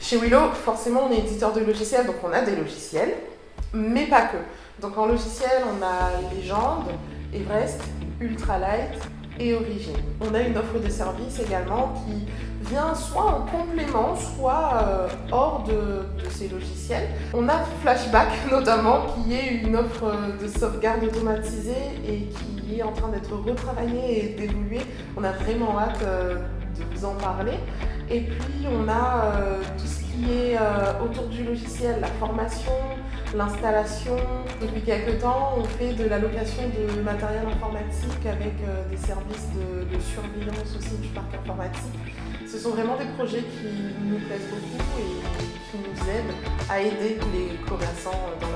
Chez Willow, forcément, on est éditeur de logiciels, donc on a des logiciels, mais pas que. Donc en logiciel, on a Légende, Everest, Ultralight et Origin. On a une offre de service également qui vient soit en complément, soit euh, hors de, ces logiciels. On a Flashback notamment, qui est une offre de sauvegarde automatisée et qui est en train d'être retravaillée et d'évoluer. On a vraiment hâte euh, de vous en parler. Et puis on a euh, autour du logiciel, la formation, l'installation. Depuis quelques temps, on fait de la location de matériel informatique avec euh, des services de, surveillance aussi du parc informatique. Ce sont vraiment des projets qui nous plaisent beaucoup et qui nous aident à aider les commerçants activité.